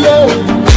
love